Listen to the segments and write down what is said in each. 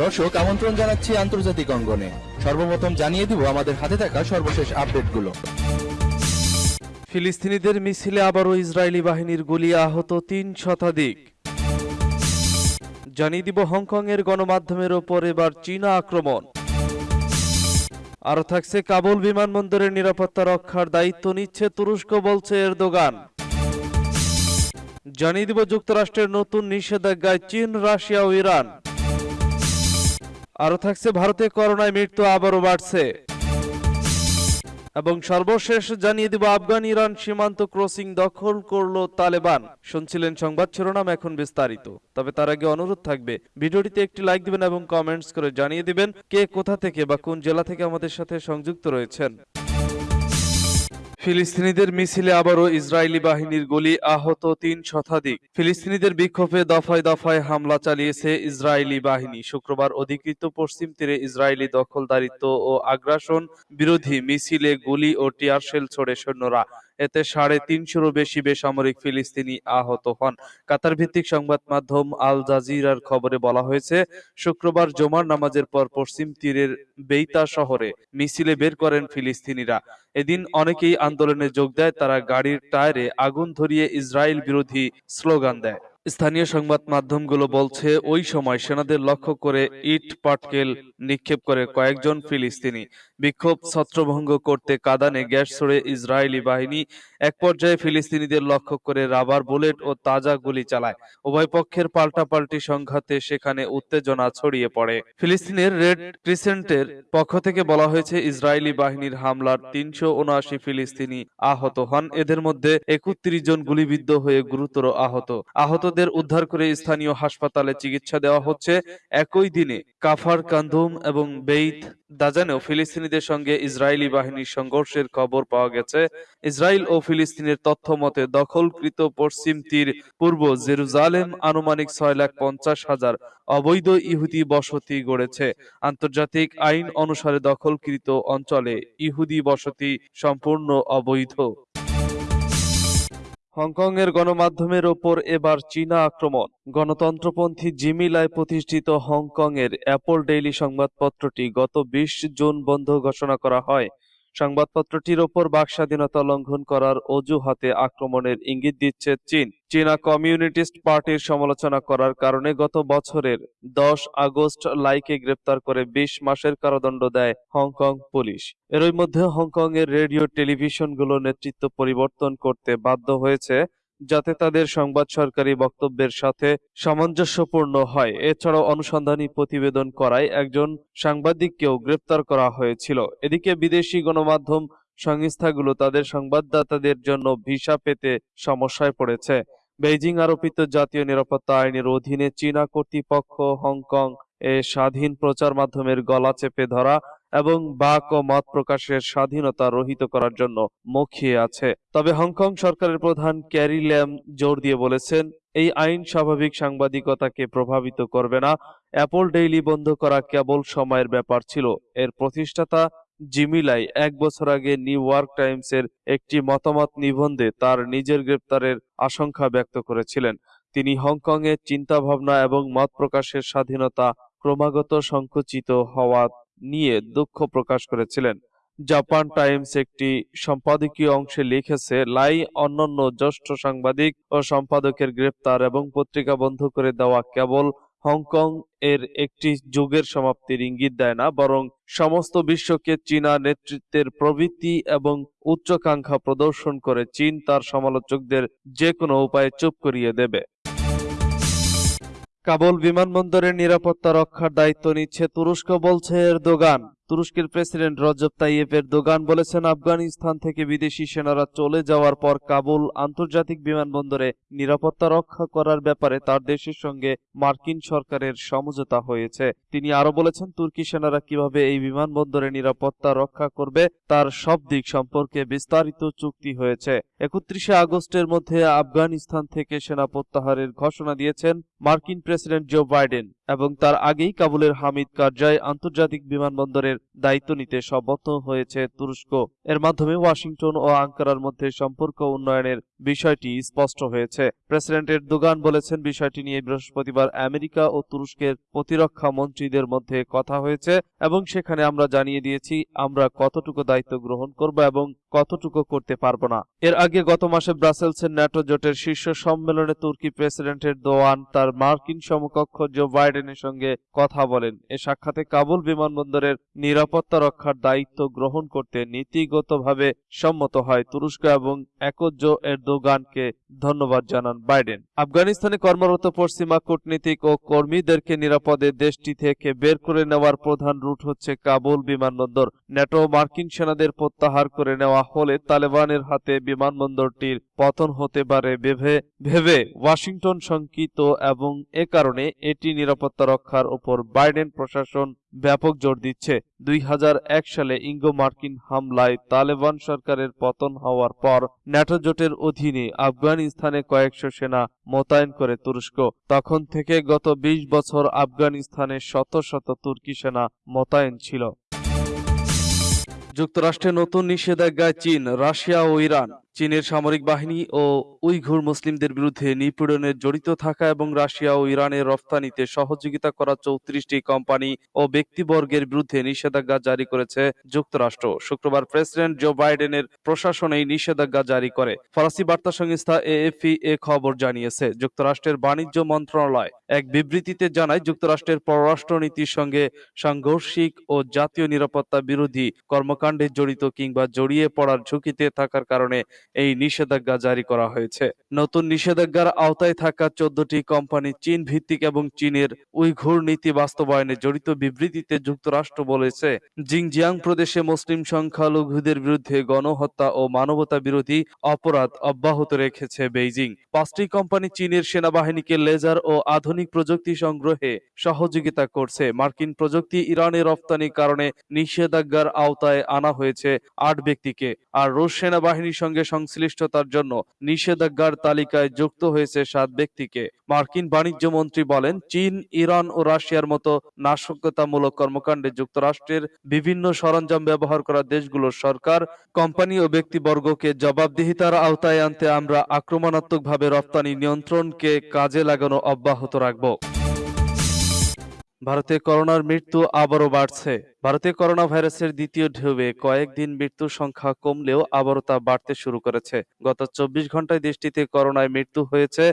দর্শক, আমন্ত্রণ জানাচ্ছি আন্তর্জাতিক অঙ্গনে। সর্বপ্রথম জানিয়ে দিব আমাদের হাতে থাকা সর্বশেষ আপডেটগুলো। ফিলিস্তিনিদের মিছিলে আবারও ইসরায়েলি বাহিনীর গুলি আহত তিন শতাধিক। জানিয়ে দিব হংকংয়ের গণমাধ্যমের ওপর এবার চীনা আক্রমণ। আরও থাকছে কাবুল বিমানবন্দরের নিরাপত্তা রক্ষার দায়িত্ব নিচ্ছে তুরস্ক, বলছে এর এরদোগান। জানিয়ে দিব যুক্তরাষ্ট্রের নতুন নিষেধাজ্ঞায় চীন, রাশিয়া ও ইরান। আরও থাকছে ভারতে করোনায় মৃত্যু আবারও বাড়ছে। এবং সর্বশেষ জানিয়ে দিব আফগান, ইরান সীমান্ত ক্রসিং দখল করল তালেবান। শুনছিলেন সংবাদ শিরোনাম এখন বিস্তারিত। তবে তার আগে অনুরোধ থাকবে, ভিডিওটিতে একটি লাইক দিবেন এবং কমেন্টস করে জানিয়ে দিবেন কে কোথা থেকে বা কোন জেলা থেকে আমাদের সাথে সংযুক্ত রয়েছেন। ফিলিস্তিনিদের মিছিলে আবারও ইসরায়েলি বাহিনীর গুলি আহত তিন শতাধিক। ফিলিস্তিনিদের বিক্ষোভে দফায় দফায় হামলা চালিয়েছে ইসরায়েলি বাহিনী। শুক্রবার অধিকৃত পশ্চিম তীরে ইসরায়েলি দখলদারিত্ব ও আগ্রাসন বিরোধী মিছিলে গুলি ও টিয়ারশেল ছোড়ে সৈন্যরা। এতে সাড়ে তিনশোরও বেশি বেসামরিক ফিলিস্তিনি আহত হন। কাতার ভিত্তিক সংবাদ মাধ্যম আল জাজিরার খবরে বলা হয়েছে, শুক্রবার জমার নামাজের পর পশ্চিম তীরের বেইতা শহরে মিছিলে বের করেন ফিলিস্তিনিরা। এদিন অনেকেই আন্দোলনে যোগ দেয়, তারা গাড়ির টায়ারে আগুন ধরিয়ে ইসরায়েল বিরোধী স্লোগান দেয়। স্থানীয় সংবাদ মাধ্যমগুলো বলছে, ওই সময় সেনাদের লক্ষ্য করে ইট, পাটকেল নিক্ষেপ করে কয়েকজন ফিলিস্তিনি। বিক্ষোভ ছত্রভঙ্গ করতে কাদানে গ্যাস ছড়ে ইসরায়েলি বাহিনী এক পর্যায়ে ফিলিস্তিনিদের লক্ষ্য করে রাবার বুলেট ও তাজা গুলি চালায়। উভয় পক্ষের পাল্টাপাল্টি সংঘাতে সেখানে উত্তেজনা ছড়িয়ে পড়ে। ফিলিস্তিনের রেড ক্রিসেন্টের পক্ষ থেকে বলা হয়েছে, ইসরায়েলি বাহিনীর হামলার তিনশো উনআশি ফিলিস্তিনি আহত হন। এদের মধ্যে একত্রিশ জন গুলিবিদ্ধ হয়ে গুরুতর আহত। আহতদের উদ্ধার করে স্থানীয় হাসপাতালে চিকিৎসা দেওয়া হচ্ছে। একই দিনে কাফার, কান্দুম এবং বেইত দাজানেও ফিলিস্তিনিদের সঙ্গে ইসরায়েলি বাহিনীর সংঘর্ষের খবর পাওয়া গেছে। ইসরায়েল ও ফিলিস্তিনের তথ্য মতে দখলকৃত পশ্চিম তীর পূর্ব জেরুজালেম আনুমানিক ছয় লাখ পঞ্চাশ হাজার অবৈধ ইহুদি বসতি গড়েছে। আন্তর্জাতিক আইন অনুসারে দখলকৃত অঞ্চলে ইহুদি বসতি সম্পূর্ণ অবৈধ। হংকংয়ের গণমাধ্যমের ওপর এবার চীনা আক্রমণ। গণতন্ত্রপন্থী জিমিলায় প্রতিষ্ঠিত হংকংয়ের অ্যাপল ডেইলি সংবাদপত্রটি গত বিশ জুন বন্ধ ঘোষণা করা হয়। সংবাদপত্রটির ওপর বাক স্বাধীনতা লঙ্ঘন করার অজুহাতে আক্রমণের ইঙ্গিত দিচ্ছে চীন। চীনা কমিউনিটিস্ট পার্টির সমালোচনা করার কারণে গত বছরের দশ আগস্ট লাইকে গ্রেপ্তার করে বিশ মাসের কারাদণ্ড দেয় হংকং পুলিশ। এরই মধ্যে হংকং এর রেডিও টেলিভিশনগুলো নেতৃত্ব পরিবর্তন করতে বাধ্য হয়েছে যাতে তাদের সংবাদ সরকারি বক্তব্যের সাথে সামঞ্জস্যপূর্ণ হয়। এছাড়াও অনুসন্ধানী প্রতিবেদন করায় একজন সাংবাদিককেও গ্রেপ্তার করা হয়েছিল। এদিকে বিদেশি গণমাধ্যম সংস্থাগুলো তাদের সংবাদদাতাদের জন্য ভিসা পেতে সমস্যায় পড়েছে। বেইজিং আরোপিত জাতীয় নিরাপত্তা আইনের অধীনে চীনা কর্তৃপক্ষ হংকং এ স্বাধীন প্রচার মাধ্যমের গলা চেপে ধরা এবং বাক ও মত প্রকাশের স্বাধীনতা রহিত করার জন্য মুখিয়ে আছে। তবে হংকং সরকারের প্রধান ক্যারি ল্যাম জোর দিয়ে বলেছেন, এই আইন স্বাভাবিক সাংবাদিকতাকে প্রভাবিত করবে না। অ্যাপল ডেইলি বন্ধ করা কেবল সময়ের ব্যাপার ছিল। এর প্রতিষ্ঠাতা জিমিলাই এক বছর আগে নিউ ইয়র্ক টাইমসের একটি মতামত নিবন্ধে তার নিজের গ্রেপ্তারের আশঙ্কা ব্যক্ত করেছিলেন। তিনি হংকংয়ের চিন্তাভাবনা এবং মত প্রকাশের স্বাধীনতা ক্রমাগত সংকুচিত হওয়া নিয়ে দুঃখ প্রকাশ করেছিলেন। জাপান টাইমস একটি সম্পাদকীয় অংশে লিখেছে, লাই অন্যান্য জ্যেষ্ঠ সাংবাদিক ও সম্পাদকের গ্রেপ্তার এবং পত্রিকা বন্ধ করে দেওয়া কেবল হংকং এর একটি যুগের সমাপ্তির ইঙ্গিত দেয় না, বরং সমস্ত বিশ্বকে চীনা নেতৃত্বের প্রবৃত্তি এবং উচ্চাকাঙ্ক্ষা প্রদর্শন করে চীন তার সমালোচকদের যে কোনো উপায়ে চুপ করিয়ে দেবে। কাবুল বিমানবন্দরের নিরাপত্তা রক্ষার দায়িত্ব নিচ্ছে তুরস্ক বলছে এর এরদোগান। তুরস্কের প্রেসিডেন্ট রজব তাইয়েপ এরদোগান বলেছেন আফগানিস্তান থেকে বিদেশি সেনারা চলে যাওয়ার পর কাবুল আন্তর্জাতিক বিমানবন্দরে নিরাপত্তা রক্ষা করার ব্যাপারে তার দেশের সঙ্গে মার্কিন সরকারের সমঝোতা হয়েছে। তিনি আরও বলেছেন, তুর্কি সেনারা কীভাবে এই বিমানবন্দরে নিরাপত্তা রক্ষা করবে তার সব দিক সম্পর্কে বিস্তারিত চুক্তি হয়েছে। একত্রিশে আগস্টের মধ্যে আফগানিস্তান থেকে সেনা প্রত্যাহারের ঘোষণা দিয়েছেন মার্কিন প্রেসিডেন্ট জো বাইডেন। এবং তার আগেই কাবুলের হামিদ কারজায় আন্তর্জাতিক বিমানবন্দরের দায়িত্ব নিতে সম্মত হয়েছে তুরস্ক। এর মাধ্যমে ওয়াশিংটন ও আঙ্কারার মধ্যে সম্পর্ক উন্নয়নের বিষয়টি স্পষ্ট হয়েছে। প্রেসিডেন্ট এরদোগান বলেছেন, বিষয়টি নিয়ে বৃহস্পতিবার আমেরিকা ও তুরস্কের প্রতিরক্ষা মন্ত্রীদের মধ্যে কথা হয়েছে এবং সেখানে আমরা জানিয়ে দিয়েছি, আমরা কতটুকু দায়িত্ব গ্রহণ করব এবং কতটুকু করতে পারব না। এর আগে গত মাসে ব্রাসেলসের ন্যাটো জোটের শীর্ষ সম্মেলনে তুর্কি প্রেসিডেন্টের দোয়ান তার মার্কিন সমকক্ষ জো বাইডেনের সঙ্গে কথা বলেন। এ সাক্ষাতে কাবুল বিমানবন্দরের নিরাপত্তা রক্ষার দায়িত্ব গ্রহণ করতে নীতিগতভাবে সম্মত হয়। তুরস্ক এবং একজ এরদোগানকে ধন্যবাদ জানান বাইডেন। আফগানিস্তানে কর্মরত পশ্চিমা কূটনীতিক ও কর্মীদেরকে নিরাপদে দেশটি থেকে বের করে নেওয়ার প্রধান রুট হচ্ছে কাবুল বিমানবন্দর। ন্যাটো মার্কিন সেনাদের প্রত্যাহার করে নেওয়া হলে তালেবানের হাতে বিমানবন্দরটির পতন হতে পারে ভেবে ভেবে ওয়াশিংটন শঙ্কিত এবং এ কারণে এটি নিরাপত্তা রক্ষার উপর বাইডেন প্রশাসন ব্যাপক জোর দিচ্ছে। দুই হাজার এক সালে ইঙ্গো মার্কিন হামলায় তালেবান সরকারের পতন হওয়ার পর ন্যাটো জোটের অধীনে আফগানিস্তানে কয়েকশো সেনা মোতায়েন করে তুরস্ক। তখন থেকে গত ২০ বছর আফগানিস্তানে শত শত তুর্কি সেনা মোতায়েন ছিল। যুক্তরাষ্ট্রে নতুন নিষেধাজ্ঞায় চীন, রাশিয়া ও ইরান। চীনের সামরিক বাহিনী ও উইঘুর মুসলিমদের বিরুদ্ধে নিপীড়নে জড়িত থাকা এবং রাশিয়া ও ইরানের রফতানিতে সহযোগিতা করা চৌত্রিশটি কোম্পানি ও ব্যক্তিবর্গের বিরুদ্ধে নিষেধাজ্ঞা জারি করেছে যুক্তরাষ্ট্র। শুক্রবার প্রেসিডেন্ট জো বাইডেনের প্রশাসন এই নিষেধাজ্ঞা জারি করে। ফরাসি বার্তা সংস্থা এএফপি এ খবর জানিয়েছে, যুক্তরাষ্ট্রের বাণিজ্য মন্ত্রণালয় এক বিবৃতিতে জানায়, যুক্তরাষ্ট্রের পররাষ্ট্রনীতির সঙ্গে সাংঘর্ষিক ও জাতীয় নিরাপত্তা বিরোধী কর্মকাণ্ডে জড়িত কিংবা জড়িয়ে পড়ার ঝুঁকিতে থাকার কারণে এই নিষেধাজ্ঞা জারি করা হয়েছে। নতুন নিষেধাজ্ঞার আওতায় থাকা চোদ্দটি কোম্পানি চীন ভিত্তিক এবং চীনের উইঘুর নীতি বাস্তবায়নে জড়িত বিবৃতিতে যুক্তরাষ্ট্র বলেছে, জিংজিয়াং প্রদেশে মুসলিম সংখ্যালঘুদের বিরুদ্ধে গণহত্যা ও মানবতা বিরোধী অপরাধ অব্যাহত রেখেছে বেইজিং। পাঁচটি কোম্পানি চীনের সেনাবাহিনীকে লেজার ও আধুনিক প্রযুক্তি সংগ্রহে সহযোগিতা করছে। মার্কিন প্রযুক্তি ইরানে রপ্তানির কারণে নিষেধাজ্ঞার আওতায় আনা হয়েছে আট ব্যক্তিকে, আর রুশ সেনাবাহিনীর সঙ্গে সংশ্লিষ্টতার জন্য নিষেধাজ্ঞার তালিকায় যুক্ত হয়েছে সাত ব্যক্তিকে। মার্কিন বাণিজ্য মন্ত্রী বলেন, চীন, ইরান ও রাশিয়ার মতো নাশকতামূলক কর্মকাণ্ডে যুক্তরাষ্ট্রের বিভিন্ন সরঞ্জাম ব্যবহার করা দেশগুলোর সরকার, কোম্পানি ও ব্যক্তিবর্গকে জবাবদিহিতার আওতায় আনতে আমরা আক্রমণাত্মকভাবে রপ্তানি নিয়ন্ত্রণকে কাজে লাগানো অব্যাহত রাখব। ভারতে করোনার মৃত্যু আবারও বাড়ছে। ভারতে করোনা ভাইরাসের দ্বিতীয় ঢেউয়ে কয়েকদিন মৃত্যুর সংখ্যা কমলেও আবারও তা বাড়তে শুরু করেছে। গত চব্বিশ ঘন্টায় দেশটিতে করোনায় মৃত্যু হয়েছে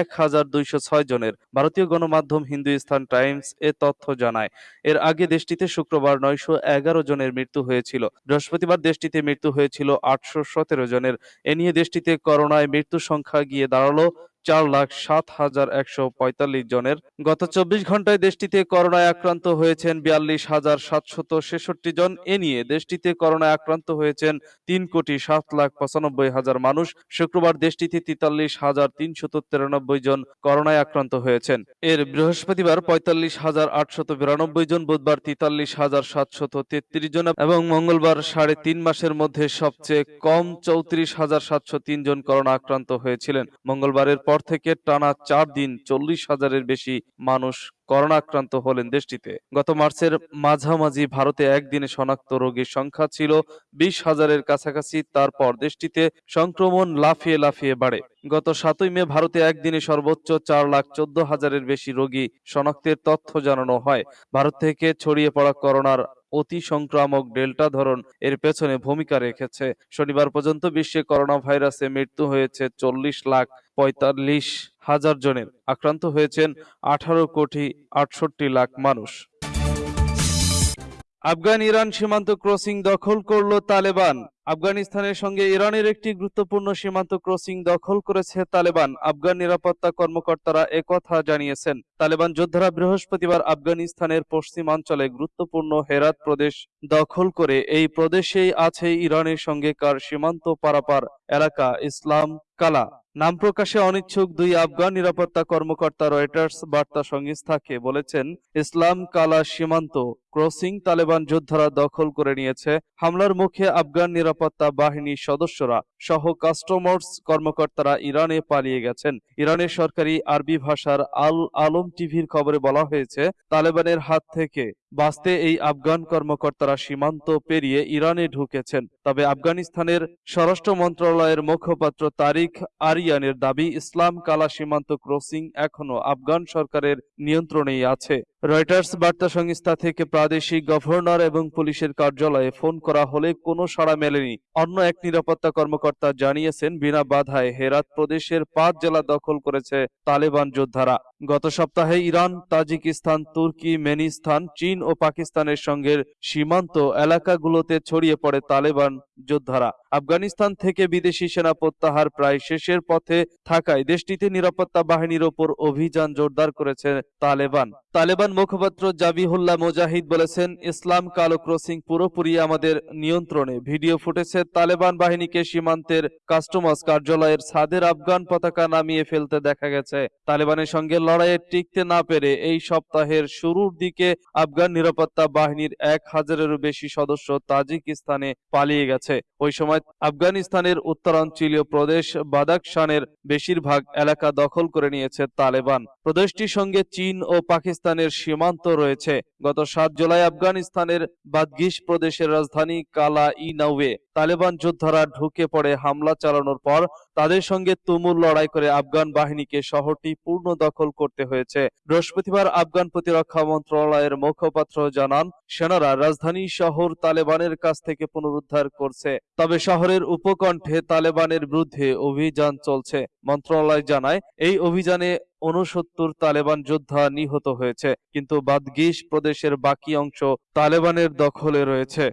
এক হাজার দুইশো ছয় জনের। ভারতীয় গণমাধ্যম হিন্দুস্তান টাইমস এ তথ্য জানায়, এর আগে দেশটিতে শুক্রবার নয়শো এগারো জনের মৃত্যু হয়েছিল। বৃহস্পতিবার দেশটিতে মৃত্যু হয়েছিল আটশো সতেরো জনের। এ নিয়ে দেশটিতে করোনায় মৃত্যুর সংখ্যা গিয়ে দাঁড়াল চার লাখ সাত হাজার একশো পঁয়তাল্লিশ জনের। গত চব্বিশ ঘন্টায় দেশটিতে করোনায় আক্রান্ত হয়েছেন বিয়াল্লিশ হাজার সাতশত ছেষট্টি জন। এ নিয়ে দেশটিতে করোনায় আক্রান্ত হয়েছেন তিন কোটি সাত লাখ পঁচানব্বই হাজার মানুষ। শুক্রবার দেশটিতে তেতাল্লিশ হাজার তিনশত তিরানব্বই জন করোনায় আক্রান্ত হয়েছেন। এর বৃহস্পতিবার পঁয়তাল্লিশ হাজার আটশত বিরানব্বই জন, বুধবার তেতাল্লিশ হাজার সাতশত তেত্রিশ জন এবং মঙ্গলবার সাড়ে তিন মাসের মধ্যে সবচেয়ে কম চৌত্রিশ হাজার সাতশো তিন জন করোনা আক্রান্ত হয়েছিলেন। মঙ্গলবারের পর থেকে টানা চার দিন চল্লিশ হাজারের বেশি মানুষ করোনা আক্রান্ত হলেন দেশটিতে। গত মার্চের মাঝামাঝি ভারতে একদিনে শনাক্ত রোগীর সংখ্যা ছিল বিশ হাজারের কাছাকাছি, তারপর দেশটিতে সংক্রমণ লাফিয়ে লাফিয়ে বাড়ে। গত সাতই মে ভারতে একদিনে সর্বোচ্চ চার লাখ চোদ্দ হাজারের বেশি রোগী শনাক্তের তথ্য জানানো হয়। ভারত থেকে ছড়িয়ে পড়া করোনার অতি সংক্রামক ডেল্টা ধরন এর পেছনে ভূমিকা রেখেছে। শনিবার পর্যন্ত বিশ্বে করোনা ভাইরাসে মৃত্যু হয়েছে চল্লিশ লাখ পঁয়তাল্লিশ হাজার জনের আক্রান্ত হয়েছেন আঠারো কোটি আটষট্টি লাখ মানুষ। আফগান ইরান সীমান্ত ক্রসিং দখল করল তালেবান। আফগানিস্তানের সঙ্গে ইরানের একটি গুরুত্বপূর্ণ সীমান্ত ক্রসিং দখল করেছে তালেবান। আফগান নিরাপত্তা কর্মকর্তারা একথা জানিয়েছেন। তালেবান যোদ্ধারা বৃহস্পতিবার আফগানিস্তানের পশ্চিমাঞ্চলে গুরুত্বপূর্ণ হেরাত প্রদেশ দখল করে এই প্রদেশেই আছে ইরানের সঙ্গে কার সীমান্ত পারাপার এলাকা ইসলাম কালা। নাম প্রকাশে অনিচ্ছুক দুই আফগান নিরাপত্তা কর্মকর্তা রয়টার্স বার্তা সংস্থাকে বলেছেন ইসলাম কালা সীমান্ত। ক্রসিং তালেবান যোদ্ধারা দখল করে নিয়েছে। হামলার মুখে আফগান নিরাপত্তা বাহিনীর সদস্যরা সহ কাস্টমার্স কর্মকর্তারা ইরানে পালিয়ে গেছেন। ইরানের সরকারি আরবি ভাষার আল আলম টিভির খবরে বলা হয়েছে, তালেবানের হাত থেকে বাঁচতে এই আফগান কর্মকর্তারা সীমান্ত পেরিয়ে ইরানে ঢুকেছেন। তবে আফগানিস্তানের স্বরাষ্ট্র মন্ত্রণালয়ের মুখপাত্র তারিখ আরিয়ানের দাবি, ইসলাম কালা সীমান্ত ক্রসিং এখনও আফগান সরকারের নিয়ন্ত্রণেই আছে। রয়টার্স বার্তা সংস্থা থেকে প্রাদেশিক গভর্নর এবং পুলিশের কার্যালয়ে ফোন করা হলে কোনো সাড়া মেলেনি। অন্য এক নিরাপত্তা কর্মকর্তা জানিয়েছেন, বিনা বাধায় হেরাত প্রদেশের পাঁচ জেলা দখল করেছে তালেবান যোদ্ধারা। গত সপ্তাহে ইরান, তাজিকিস্তান, তুর্কি, মেনিস্তান, চীন ও পাকিস্তানের সঙ্গে সীমান্ত এলাকাগুলোতে ছড়িয়ে পড়ে তালেবান যোদ্ধারা। আফগানিস্তান থেকে বিদেশি সেনা প্রত্যাহার প্রায় শেষের পথে থাকায় দেশটিতে নিরাপত্তা বাহিনীর ওপর অভিযান জোরদার করেছে তালেবান। তালেবান মুখপাত্র জাবিহুল্লাহ মুজাহিদ বলেছেন, ইসলাম কালো ক্রসিং পুরোপুরি আমাদের নিয়ন্ত্রণে। ভিডিও ফুটেছে তালেবান বাহিনীকে সীমান্তের কাস্টমস কার্যালয়ের ছাদের আফগান পতাকা নামিয়ে ফেলতে দেখা গেছে। তালেবানের সঙ্গে লড়াইয়ে টিকতে না পেরে এই সপ্তাহের শুরুর দিকে আফগান নিরাপত্তা বাহিনীর এক হাজারেরও বেশি সদস্য তাজিকিস্তানে পালিয়ে গেছে। ওই সময় আফগানিস্তানের উত্তরাঞ্চলীয় প্রদেশ বাদাকশানের বেশিরভাগ এলাকা দখল করে নিয়েছে তালেবান। প্রদেশটির সঙ্গে চীন ও পাকিস্তানের সীমান্ত রয়েছে। গত সাত জুলাই আফগানিস্তানের বাদগিশ প্রদেশের রাজধানী কালা ই নাউয়ে তালেবান যোদ্ধারা ঢুকে পড়ে হামলা চালানোর পর তাদের সঙ্গে তুমুল লড়াই করে আফগান বাহিনীকে শহরটি পূর্ণ দখল করতে হয়েছে। বৃহস্পতিবার আফগান প্রতিরক্ষা মন্ত্রণালয়ের মুখপাত্র জানান, সেনারা রাজধানী শহর তালেবানের কাছ থেকে পুনরুদ্ধার করছে, তবে শহরের উপকণ্ঠে তালেবানের বিরুদ্ধে অভিযান চলছে। মন্ত্রণালয় জানায়, এই অভিযানে উনসত্তর তালেবান যোদ্ধা নিহত হয়েছে কিন্তু বাদগিস প্রদেশের বাকি অংশ তালেবানের দখলে রয়েছে।